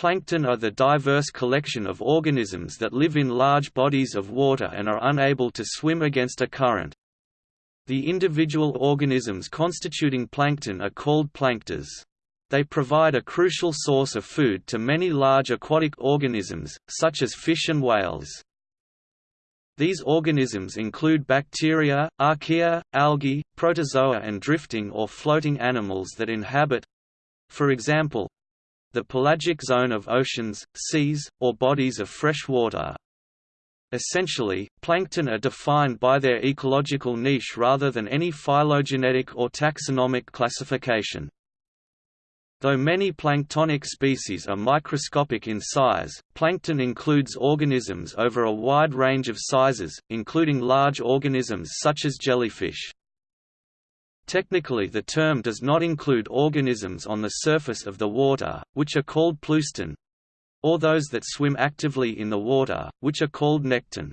Plankton are the diverse collection of organisms that live in large bodies of water and are unable to swim against a current. The individual organisms constituting plankton are called plankters. They provide a crucial source of food to many large aquatic organisms, such as fish and whales. These organisms include bacteria, archaea, algae, protozoa and drifting or floating animals that inhabit—for example, the pelagic zone of oceans, seas, or bodies of fresh water. Essentially, plankton are defined by their ecological niche rather than any phylogenetic or taxonomic classification. Though many planktonic species are microscopic in size, plankton includes organisms over a wide range of sizes, including large organisms such as jellyfish. Technically the term does not include organisms on the surface of the water, which are called pleuston, or those that swim actively in the water, which are called nekton.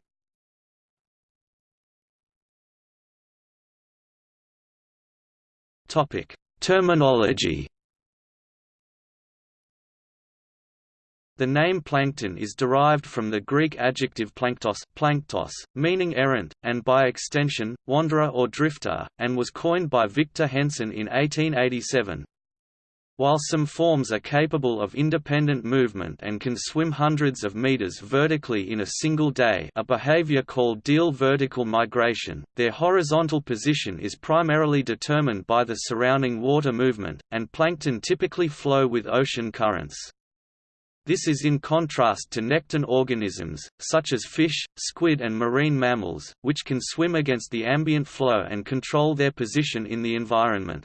Terminology The name plankton is derived from the Greek adjective planktos, planktos meaning errant, and by extension, wanderer or drifter, and was coined by Victor Hensen in 1887. While some forms are capable of independent movement and can swim hundreds of meters vertically in a single day a behavior called diel vertical migration, their horizontal position is primarily determined by the surrounding water movement, and plankton typically flow with ocean currents. This is in contrast to nekton organisms, such as fish, squid and marine mammals, which can swim against the ambient flow and control their position in the environment.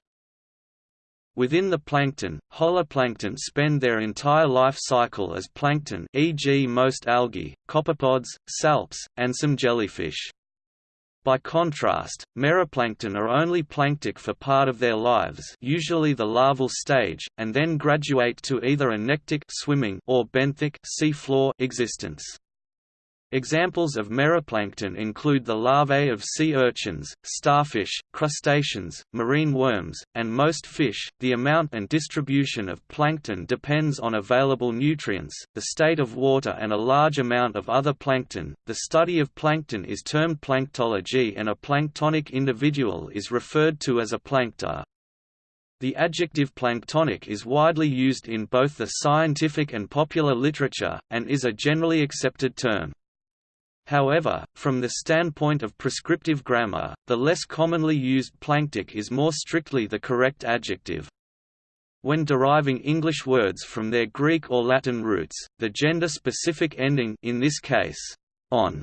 Within the plankton, holoplankton spend their entire life cycle as plankton e.g. most algae, copepods, salps, and some jellyfish. By contrast, meroplankton are only planktic for part of their lives usually the larval stage, and then graduate to either a nektic swimming or benthic sea floor existence. Examples of meroplankton include the larvae of sea urchins, starfish, crustaceans, marine worms, and most fish. The amount and distribution of plankton depends on available nutrients, the state of water, and a large amount of other plankton. The study of plankton is termed planktology, and a planktonic individual is referred to as a plankter. The adjective planktonic is widely used in both the scientific and popular literature, and is a generally accepted term. However, from the standpoint of prescriptive grammar, the less commonly used planktic is more strictly the correct adjective. When deriving English words from their Greek or Latin roots, the gender-specific ending in this case, on,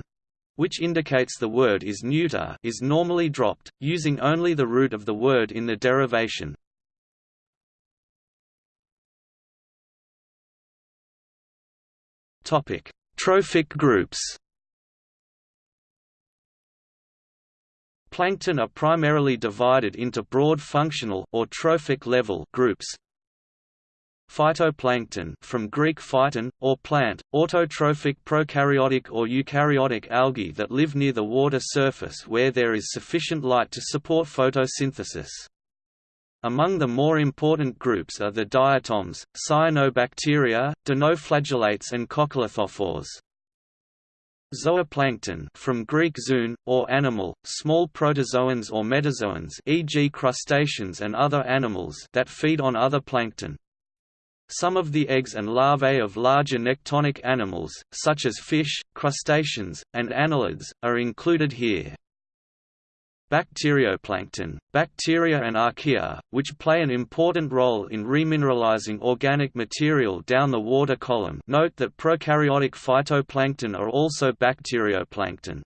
which indicates the word is neuter is normally dropped, using only the root of the word in the derivation. Trophic groups Plankton are primarily divided into broad functional or trophic level groups. Phytoplankton from Greek phyton, or plant, autotrophic prokaryotic or eukaryotic algae that live near the water surface where there is sufficient light to support photosynthesis. Among the more important groups are the diatoms, cyanobacteria, dinoflagellates and coccolithophores. Zooplankton from Greek zoon, or animal, small protozoans or metazoans e.g. crustaceans and other animals that feed on other plankton. Some of the eggs and larvae of larger nektonic animals, such as fish, crustaceans, and annelids, are included here. Bacterioplankton, bacteria and archaea, which play an important role in remineralizing organic material down the water column note that prokaryotic phytoplankton are also bacterioplankton.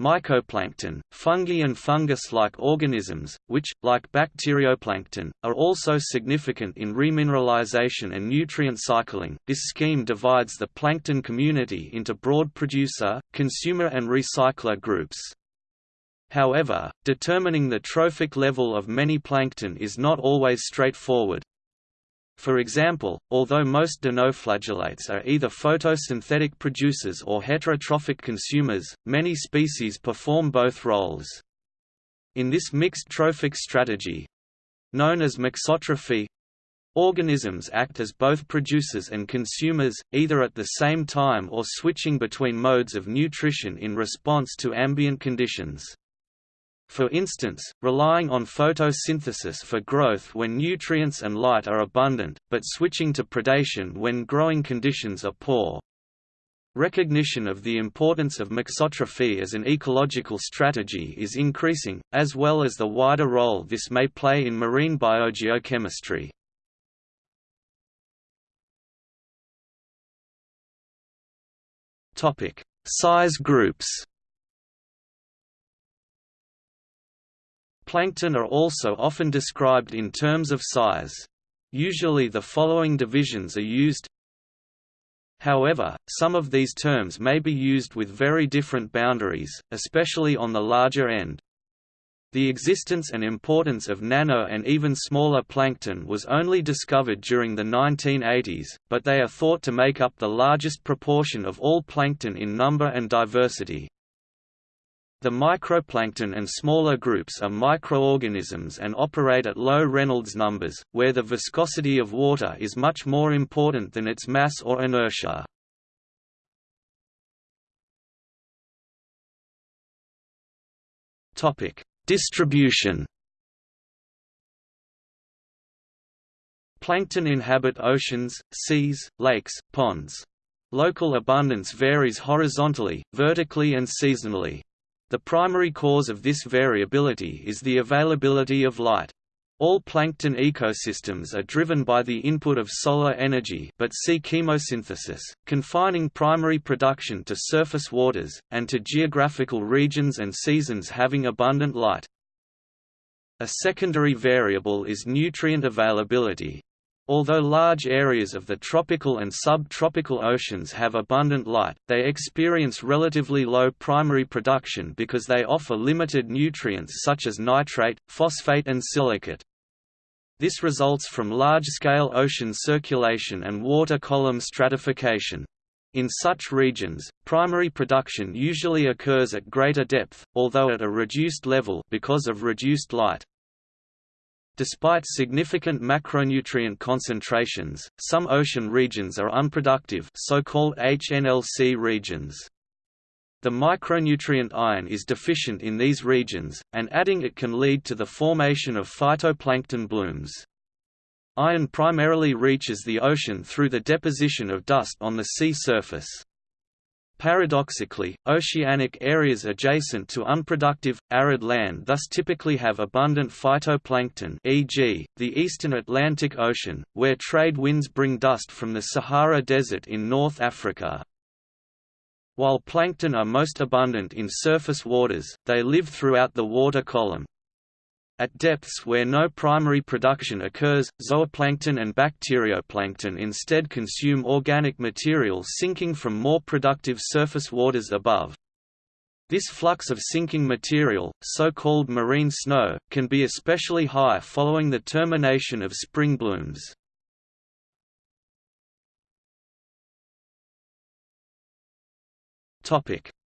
Mycoplankton, fungi and fungus-like organisms, which, like bacterioplankton, are also significant in remineralization and nutrient cycling. This scheme divides the plankton community into broad producer, consumer and recycler groups. However, determining the trophic level of many plankton is not always straightforward. For example, although most dinoflagellates are either photosynthetic producers or heterotrophic consumers, many species perform both roles. In this mixed trophic strategy—known as mixotrophy, Organisms act as both producers and consumers, either at the same time or switching between modes of nutrition in response to ambient conditions. For instance, relying on photosynthesis for growth when nutrients and light are abundant, but switching to predation when growing conditions are poor. Recognition of the importance of mixotrophy as an ecological strategy is increasing, as well as the wider role this may play in marine biogeochemistry. Size groups. Plankton are also often described in terms of size. Usually the following divisions are used However, some of these terms may be used with very different boundaries, especially on the larger end. The existence and importance of nano and even smaller plankton was only discovered during the 1980s, but they are thought to make up the largest proportion of all plankton in number and diversity. The microplankton and smaller groups are microorganisms and operate at low Reynolds numbers, where the viscosity of water is much more important than its mass or inertia. Distribution Plankton inhabit oceans, seas, lakes, ponds. Local abundance varies horizontally, vertically and seasonally. The primary cause of this variability is the availability of light. All plankton ecosystems are driven by the input of solar energy but see chemosynthesis, confining primary production to surface waters, and to geographical regions and seasons having abundant light. A secondary variable is nutrient availability. Although large areas of the tropical and subtropical oceans have abundant light, they experience relatively low primary production because they offer limited nutrients such as nitrate, phosphate and silicate. This results from large-scale ocean circulation and water column stratification. In such regions, primary production usually occurs at greater depth, although at a reduced level because of reduced light. Despite significant macronutrient concentrations, some ocean regions are unproductive so-called HNLC regions. The micronutrient iron is deficient in these regions, and adding it can lead to the formation of phytoplankton blooms. Iron primarily reaches the ocean through the deposition of dust on the sea surface. Paradoxically, oceanic areas adjacent to unproductive, arid land thus typically have abundant phytoplankton e.g., the eastern Atlantic Ocean, where trade winds bring dust from the Sahara Desert in North Africa, while plankton are most abundant in surface waters, they live throughout the water column. At depths where no primary production occurs, zooplankton and bacterioplankton instead consume organic material sinking from more productive surface waters above. This flux of sinking material, so-called marine snow, can be especially high following the termination of spring blooms.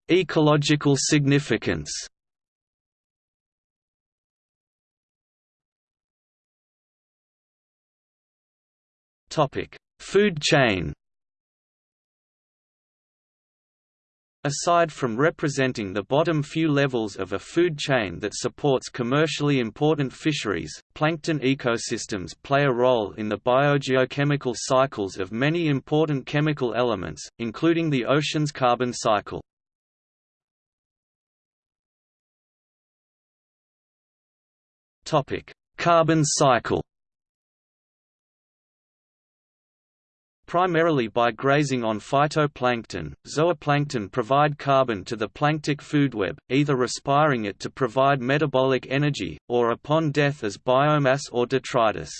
Ecological significance. Topic: Food chain. Aside from representing the bottom few levels of a food chain that supports commercially important fisheries, plankton ecosystems play a role in the biogeochemical cycles of many important chemical elements, including the ocean's carbon cycle. Carbon cycle Primarily by grazing on phytoplankton, zooplankton provide carbon to the planktic food web, either respiring it to provide metabolic energy, or upon death as biomass or detritus.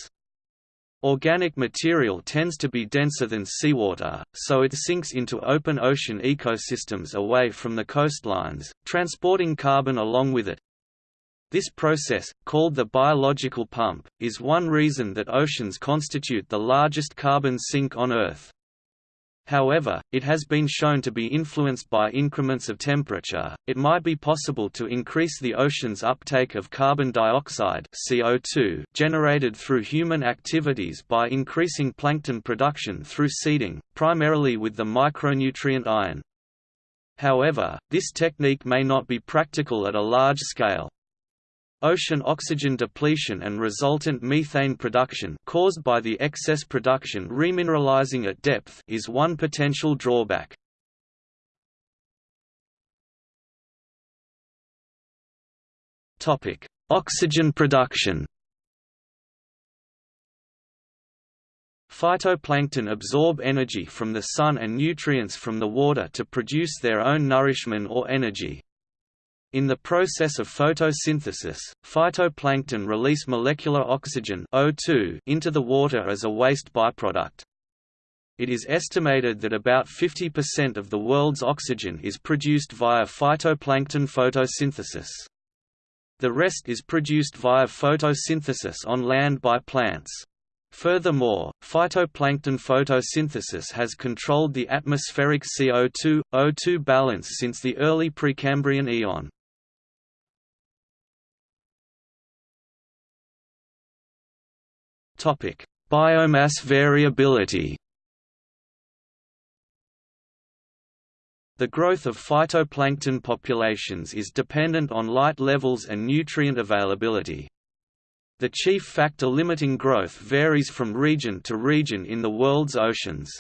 Organic material tends to be denser than seawater, so it sinks into open ocean ecosystems away from the coastlines, transporting carbon along with it, this process, called the biological pump, is one reason that oceans constitute the largest carbon sink on Earth. However, it has been shown to be influenced by increments of temperature. It might be possible to increase the ocean's uptake of carbon dioxide (CO2) generated through human activities by increasing plankton production through seeding, primarily with the micronutrient iron. However, this technique may not be practical at a large scale. Ocean oxygen depletion and resultant methane production caused by the excess production remineralizing at depth is one potential drawback. Topic: Oxygen production. Phytoplankton absorb energy from the sun and nutrients from the water to produce their own nourishment or energy. In the process of photosynthesis, phytoplankton release molecular oxygen O2 into the water as a waste byproduct. It is estimated that about 50% of the world's oxygen is produced via phytoplankton photosynthesis. The rest is produced via photosynthesis on land by plants. Furthermore, phytoplankton photosynthesis has controlled the atmospheric CO2–O2 balance since the early Precambrian eon. Biomass variability. The growth of phytoplankton populations is dependent on light levels and nutrient availability. The chief factor limiting growth varies from region to region in the world's oceans.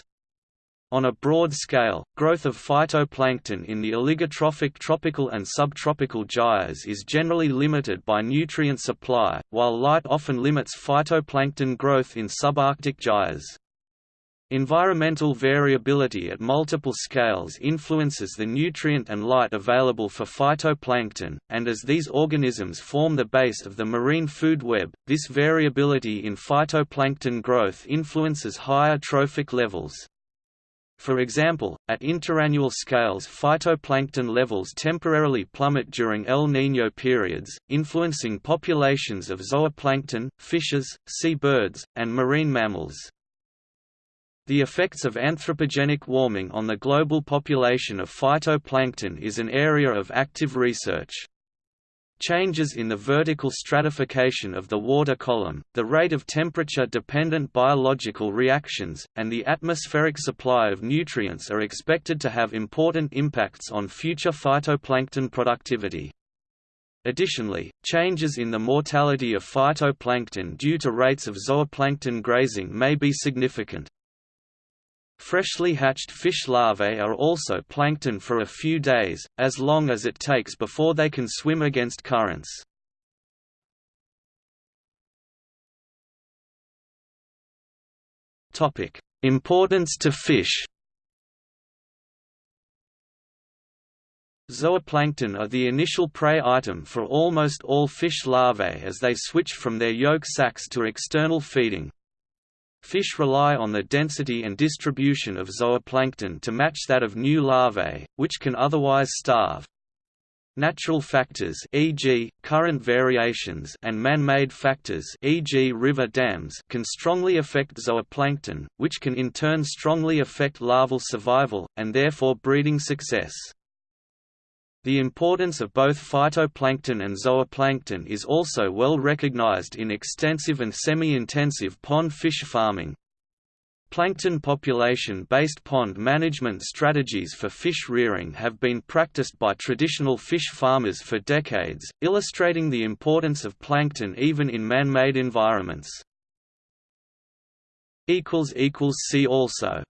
On a broad scale, growth of phytoplankton in the oligotrophic tropical and subtropical gyres is generally limited by nutrient supply, while light often limits phytoplankton growth in subarctic gyres. Environmental variability at multiple scales influences the nutrient and light available for phytoplankton, and as these organisms form the base of the marine food web, this variability in phytoplankton growth influences higher trophic levels. For example, at interannual scales phytoplankton levels temporarily plummet during El Niño periods, influencing populations of zooplankton, fishes, sea birds, and marine mammals. The effects of anthropogenic warming on the global population of phytoplankton is an area of active research. Changes in the vertical stratification of the water column, the rate of temperature-dependent biological reactions, and the atmospheric supply of nutrients are expected to have important impacts on future phytoplankton productivity. Additionally, changes in the mortality of phytoplankton due to rates of zooplankton grazing may be significant. Freshly hatched fish larvae are also plankton for a few days, as long as it takes before they can swim against currents. Importance to fish Zooplankton are the initial prey item for almost all fish larvae as they switch from their yolk sacs to external feeding. Fish rely on the density and distribution of zooplankton to match that of new larvae, which can otherwise starve. Natural factors e.g., current variations and man-made factors e.g. river dams can strongly affect zooplankton, which can in turn strongly affect larval survival, and therefore breeding success. The importance of both phytoplankton and zooplankton is also well recognized in extensive and semi-intensive pond fish farming. Plankton population-based pond management strategies for fish rearing have been practiced by traditional fish farmers for decades, illustrating the importance of plankton even in man-made environments. See also